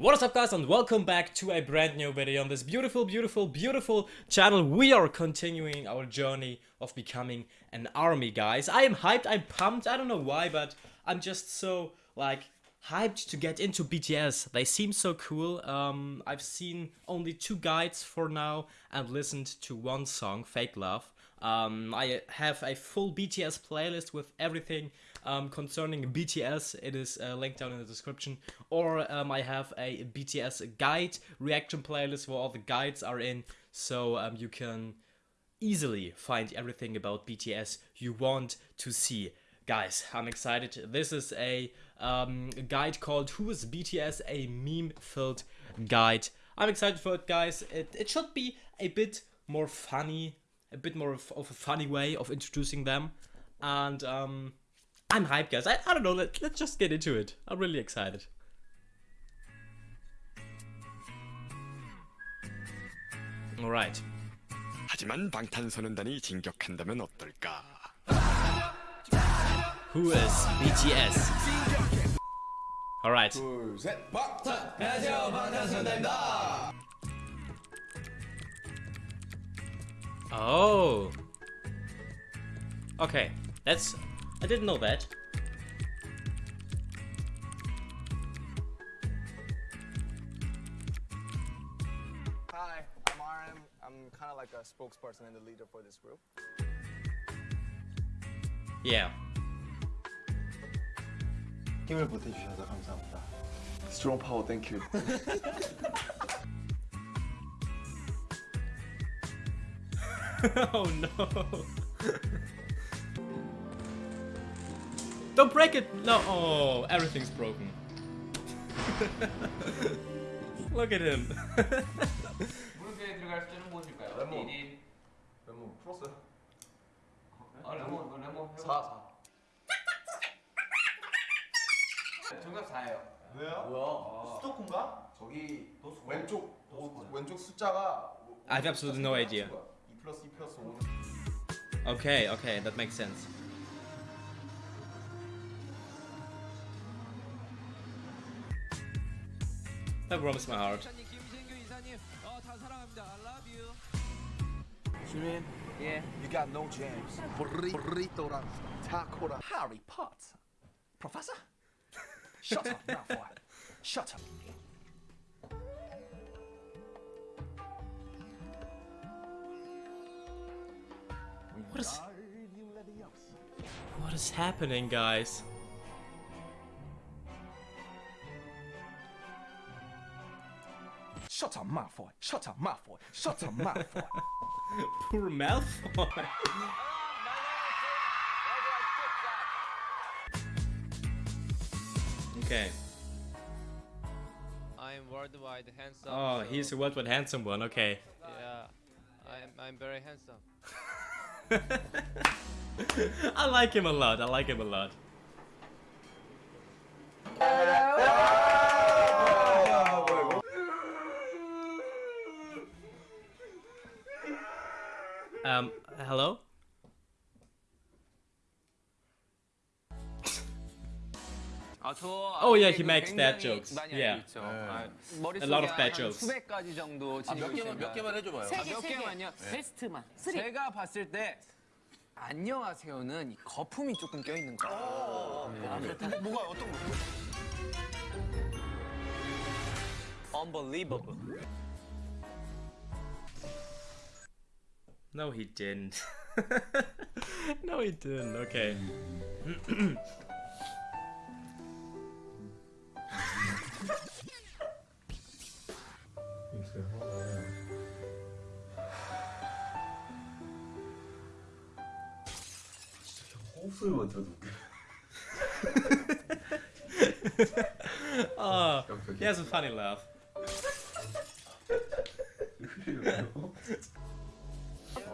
What is up guys and welcome back to a brand new video on this beautiful, beautiful, beautiful channel. We are continuing our journey of becoming an army guys. I am hyped, I'm pumped, I don't know why, but I'm just so like hyped to get into BTS. They seem so cool. Um, I've seen only two guides for now and listened to one song, Fake Love. Um, I have a full BTS playlist with everything um, concerning BTS. It is uh, linked down in the description. Or um, I have a BTS guide reaction playlist where all the guides are in. So um, you can easily find everything about BTS you want to see. Guys, I'm excited. This is a um, guide called Who is BTS? A meme-filled guide. I'm excited for it, guys. It, it should be a bit more funny a bit more of, of a funny way of introducing them. And um, I'm hyped, guys. I, I don't know, let, let's just get into it. I'm really excited. Alright. 하지만 방탄소년단이 진격한다면 어떨까? Who is BTS? Alright. 둘, 셋, 박탄! 안녕하세요, 방탄소년단입니다! Oh. Okay, that's... I didn't know that. Hi, I'm RM. I'm kind of like a spokesperson and the leader for this group. Yeah. 힘을 보태주셔서 감사합니다. Strong power, thank you. oh no. Don't break it! No, oh, everything's broken. Look at him. 무릎에 들어갈 수는 무엇일까요? 레몬. 1인 레몬 풀었어요? 아 레몬 그 레몬 4, 4. 정답 4예요 왜요? 뭐야? 수도콘가? 저기 왼쪽 오, 왼쪽 숫자가 I have absolutely no idea. Okay, okay, that makes sense. That warms my heart. Jimin, yeah, you got no jams. Burrito run, taco run. Harry Potter, Professor. Shut up, Malfoy. Shut up. What is... What is happening, guys? Shut up Malfoy Shut up Malfoy Shut up Malfoy Poor Malfoy. okay. I'm worldwide handsome. Oh, so- he's a worldwide handsome one. Okay. Yeah, I'm I'm very handsome. I like him a lot. I like him a lot. Oh, yeah, he makes bad jokes. Yeah. 아, A lot of bad 한 jokes. 수백 가지 정도 지니고 있습니다. 몇 개만 해줘봐요. 아, 몇 개만요? 베스트만. 제가 봤을 때 안녕하세요는 이 거품이 조금 껴 있는 거. 뭐가 어떤 거? Unbelievable. No, he didn't. no, he didn't. Okay. 호흡 소리만 들어도 웃겨. Oh, he has a funny laugh.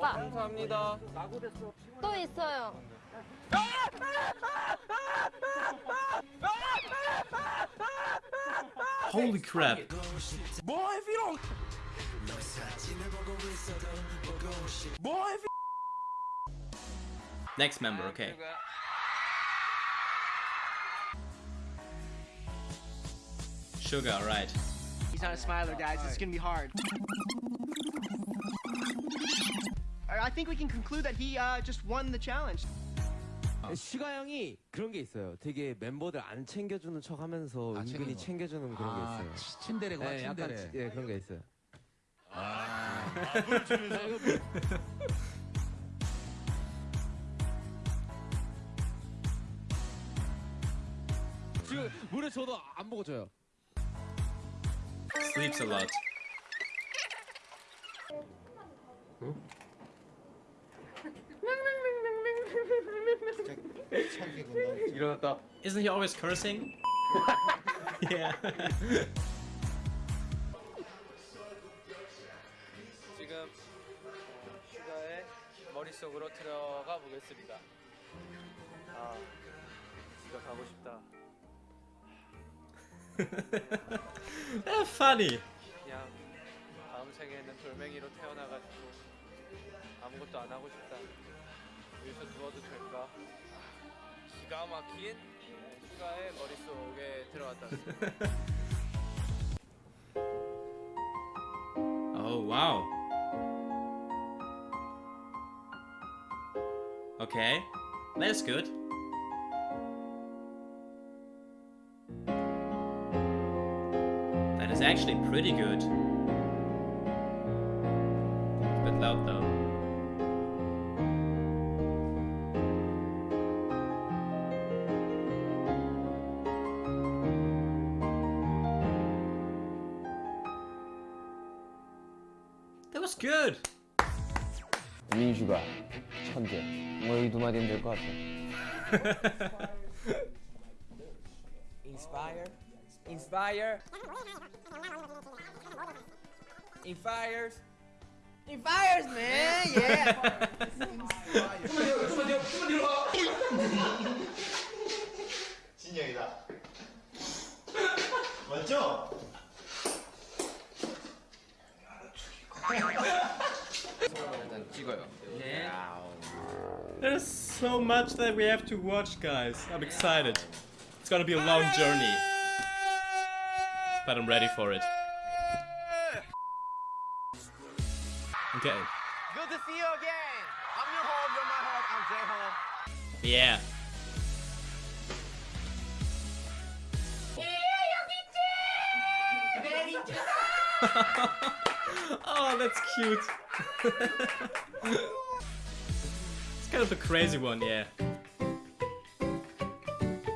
감사합니다. 또 있어요. Holy crap. Boy if you don't Boy if you Next member, okay. Suga, right. He's not a smiler, guys. It's gonna be hard. I think we can conclude that he uh, just won the challenge. 슈가 형이 그런 게 있어요. 되게 멤버들 안 챙겨주는 척 하면서 은근히 챙겨주는 그런 게 있어요. 친데레구나 네, 약간 친데레. 예, 그런 게 있어요. 지금 물에 저도 안 보고 줘요. Sleeps a lot. 일어났다. Isn't he always cursing? yeah. 지금 슈가의 머릿속으로 들어가 보겠습니다. 아, 집에 가고 싶다. Funny. 그냥 다음 생에는 돌멩이로 태어나가지고 아무것도 안 하고 싶다. 여기서 누워도 될까? 기가 막힌 네, 슈가의 머릿속에 들어갔다 왔습니다. Oh wow. Okay, that's good. That is actually pretty good. It's a bit loud though. was good. 민주가 천재. 뭐이 두 마디면 될 것 같아. Inspire. Inspire. Infires. Infires, man. Yeah. 좀만 뒤로, 좀만 뒤로, 좀만 뒤로. 진영이다. 맞죠? There's so much that we have to watch, guys. I'm excited. It's gonna be a long journey. But I'm ready for it. Okay. Good to see you again. I'm your home. You're my home. I'm J Home. Yeah. oh, that's cute it's kind of a crazy one, yeah.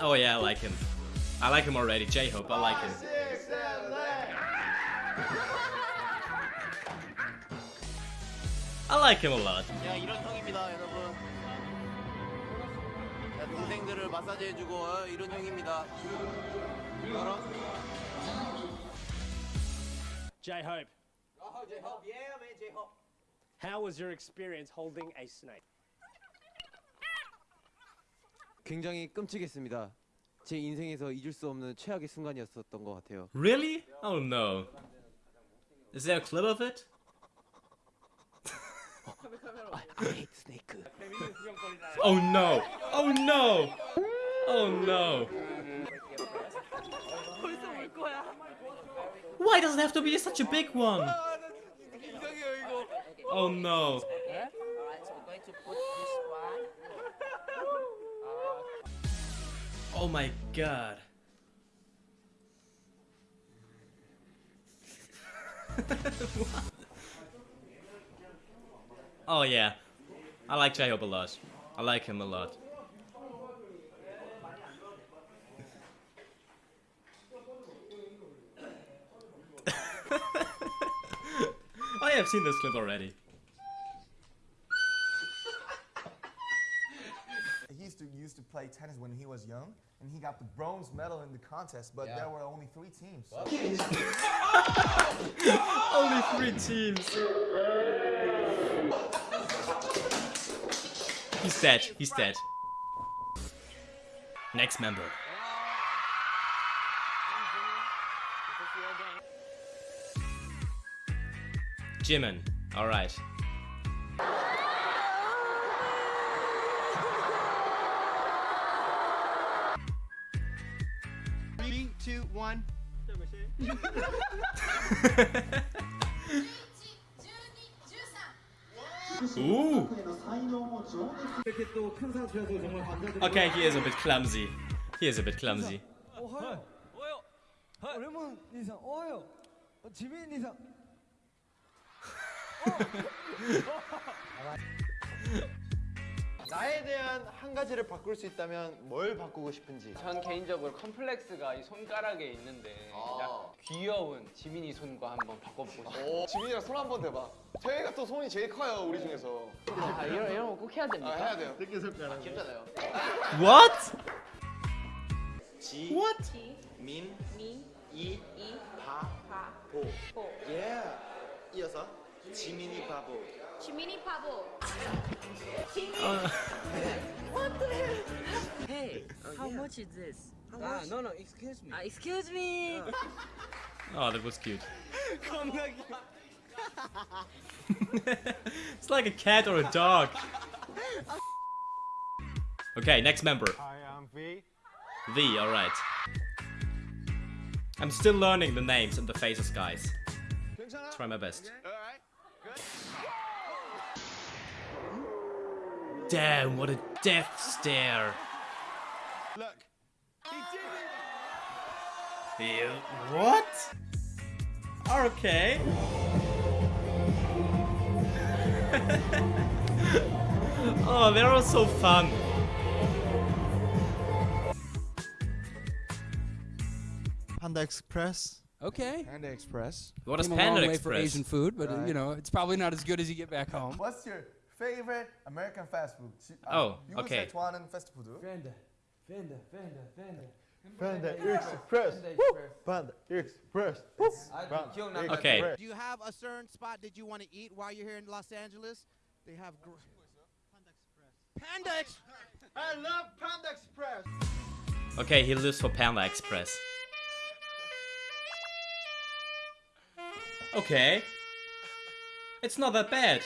Oh yeah, I like him. I like him already. J-Hope, I like him. I like him a lot. 야 이런 형입니다 여러분 야 동생들을 마사지 해주고 어, 이런 형입니다 알아? J Hope, Oh, J Hope. Yeah, man, J Hope. how was your experience holding a snake? 굉장히 끔찍했습니다. 제 인생에서 잊을 수 없는 최악의 순간이었었던 것 같아요. Really? Oh no. Is there a clip of it? I hate snake. Oh no! Oh no! Oh no! Why does it have to be such a big one? Oh no! Oh my god. oh yeah. I like J-Hope a lot. I like him a lot. Oh, I have seen this clip already. He used to used to play tennis when he was young, and he got the bronze medal in the contest. But there were only three teams. So Only three teams. He's dead. He's dead. Next member. Jimin. Alright. Three, one. Ooh. Okay, he is a bit clumsy. He is a bit clumsy. 나에 대한 한 가지를 바꿀 수 있다면 뭘 바꾸고 싶은지. 전 개인적으로 컴플렉스가 이 손가락에 있는데 약 귀여운 지민이 손과 한번 바꿔보고 싶어요. 오, 지민이랑 손 한번 대봐. 태희가 또 손이 제일 커요 우리 중에서. 아, 이런 이런 거 꼭 해야 됩니까? 아, 해야 돼요. 새끼 손가락. 귀엽잖아요. What? 지. What? 민. 미, 이. 이, 바. 바, 보. 보. 예. 이어서 지민이 바보. Chimini Pablo. What uh. the hell? Hey, oh, how yeah. much is this? Ah, no, no, excuse me. Uh, excuse me. Ah. Oh, that was cute. It's like a cat or a dog. Okay, next member. I am V. V, alright. I'm still learning the names and the faces, guys. Try my best. Okay. Damn, what a death stare. Look. You, what? Okay. oh, they're all so fun. Panda Express. Okay. Panda Express. What is Came a Panda long way for Asian food, but Right. you know it's probably not as good as you get back home. What's your favorite American fast food? 지- 아, Oh, 미국에서 okay. 좋아하는 패스트푸드? 팬더 팬더 팬더 팬더 Panda Express. Panda Express. Panda Okay. Do you have a certain spot that you want to eat while you're here in Los Angeles? They have gr- Panda Express. I love Panda Express. Okay, he lives for Panda Express. Okay. It's not that bad.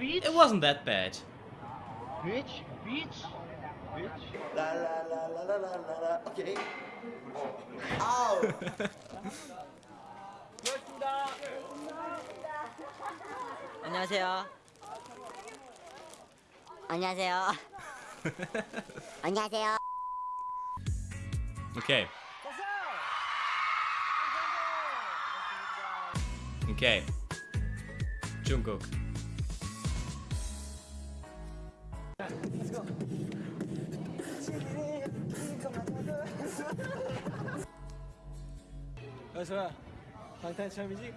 It wasn't that bad. Beach, beach, beach. La la la la la la la la. Okay. Ow. 안녕하세요. 안녕하세요. 안녕하세요. Okay. Okay. Jungkook. 어서와 방탄 처음이지?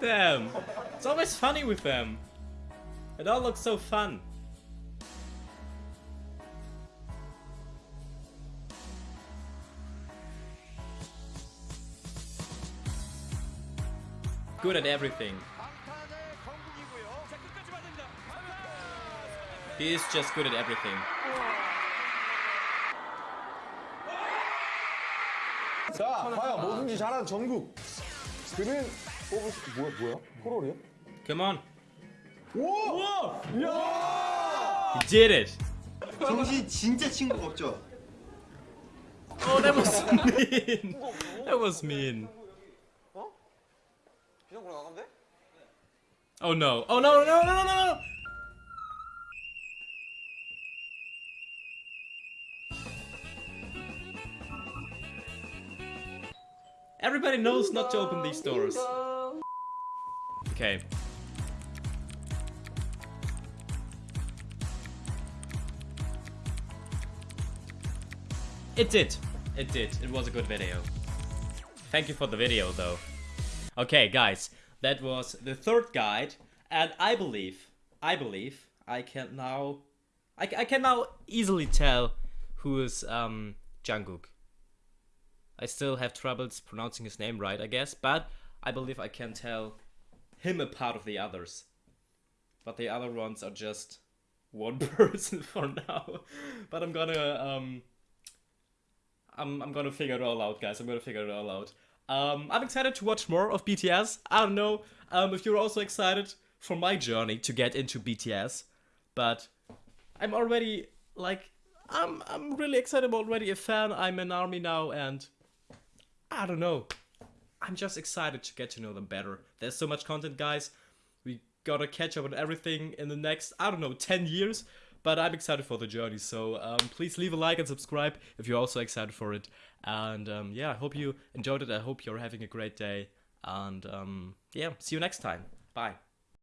Damn. It's always funny with them. It all looks so fun. Good at everything. He is just good at everything. 자, 과연 뭐든지 잘하는 정국. 그는 뽑을 수 뭐야 뭐야? 코롤이야? Come on. 우와! 야! Did it. 정신 진짜 친구 없죠? Oh, that was mean. That was mean. 비상구로 나가면 돼? Oh no. Oh no, no, no, no, no, Everybody knows not to open these doors. Okay. It did. It did. It was a good video. Thank you for the video though. Okay, guys, that was the third guide, and I believe, I believe, I can now, I, I can now easily tell who is um Jungkook. I still have troubles pronouncing his name right, I guess, but I believe I can tell him apart of the others. But the other ones are just one person for now. But I'm gonna um I'm I'm gonna figure it all out, guys. I'm gonna figure it all out. Um, I'm excited to watch more of BTS. I don't know um, if you're also excited for my journey to get into BTS, but I'm already like I'm I'm really excited. I'm already a fan. I'm an army now, and I don't know. I'm just excited to get to know them better. There's so much content, guys. We gotta catch up on everything in the next I don't know 10 years. But I'm excited for the journey, so um, please leave a like and subscribe if you're also excited for it. And um, yeah, I hope you enjoyed it. I hope you're having a great day. And um, yeah, see you next time. Bye.